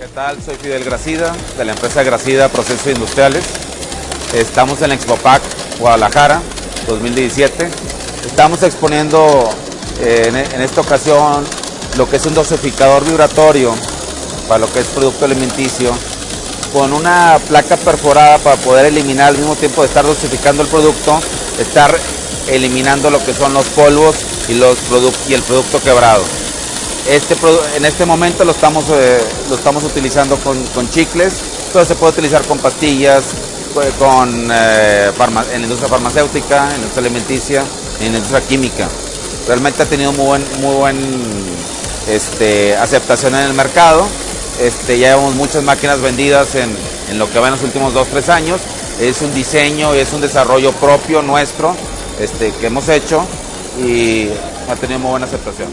¿Qué tal? Soy Fidel Gracida, de la empresa Gracida Procesos Industriales. Estamos en la Expopac Guadalajara 2017. Estamos exponiendo eh, en, en esta ocasión lo que es un dosificador vibratorio para lo que es producto alimenticio con una placa perforada para poder eliminar al mismo tiempo de estar dosificando el producto, estar eliminando lo que son los polvos y, los y el producto quebrado. Este, en este momento lo estamos, eh, lo estamos utilizando con, con, chicles, pero se puede utilizar con pastillas, con, eh, en la industria farmacéutica, en la industria alimenticia, en la industria química. Realmente ha tenido muy buen, muy buen este, aceptación en el mercado. Este, ya llevamos muchas máquinas vendidas en, en lo que va en los últimos 2-3 años. Es un diseño, es un desarrollo propio nuestro este, que hemos hecho y ha tenido muy buena aceptación.